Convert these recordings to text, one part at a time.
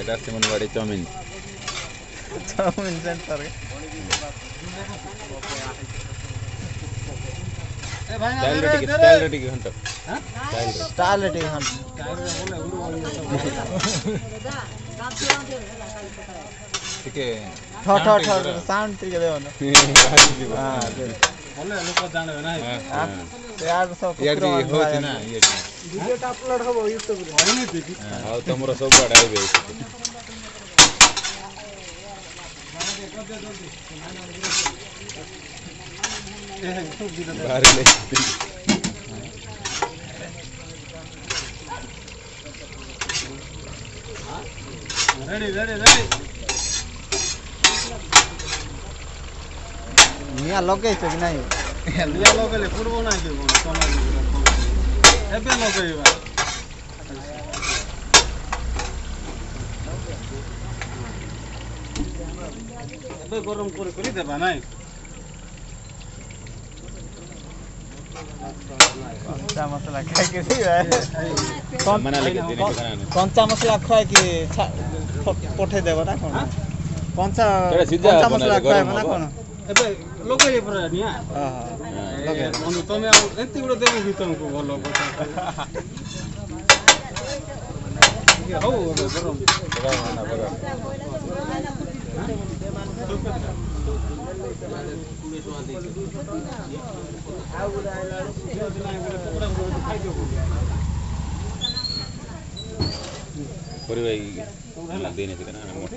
এটা সিমনবাড়ি chowmein chowmein centre ଟିକେ ଠ ଠ ଠ ସାଉଣ୍ଡ ଟିକେ ଦେବ ନା ହଁ ବୋଲେ ଲୋକ ଜାଣିବେ ନା ଇଆଡ଼େ ସବୁ ହଉଛି ନା ଇଏ ଭିଡ଼ିଓଟା ଅପଲୋଡ୍ ହବ ୟୁଟ୍ୟୁବରେ ଆଉ ତମର ସବୁ ଆଡ଼େ ଆଇବେ ବାହାରିଲେ रेडी रेडी रेडी निया लगे छ कि नाही निया लगेले पूर्व नाही के कोना ଏବେ ଲଗେଇବା ଏବେ ଗରମ କରି କରି ଦେବା ନାଇଁ କଞ୍ଚା ମସଲା ଖାଇକି କଞ୍ଚା ମସଲା ଖାଇକି ପଠେଇଦେବ ନା କ'ଣ କଞ୍ଚା କଞ୍ଚା ମସଲା ଖାଇବ ନା କ'ଣ ଏତେ ଗୁଟେ ଦେବୁ କି ତମକୁ ଭଲ ହଉ ପରିବା ଦେଇନଥିଲେ ନା ମୋଟା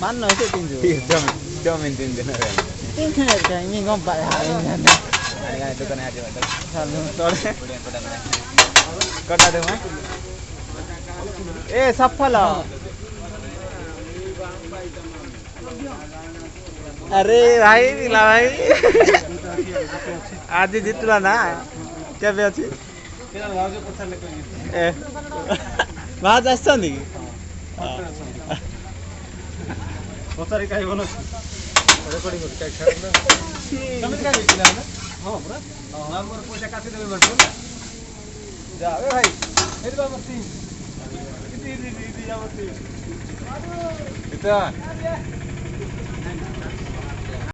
Mano, ese pinto. Sí, tome, tome, entiende, no vean. Entiende, que mi compa, entiende. Ay, tú con el arriba, tú. Corta, tú, eh. Eh, zapala. अरे भाइ तिला भाइ आज जितला ना क्या बेसी ए भाज आउँछ नि पचाडि काहीँ भन रेकर्डिङहरू काहीँ खेल्दैन तपाईँ कहाँ भेटिन होइन अँ पुरा हाम्रो पैसा काफी देवे भन्छु जा भाइ फेरि बाबा सिंह अब त्यो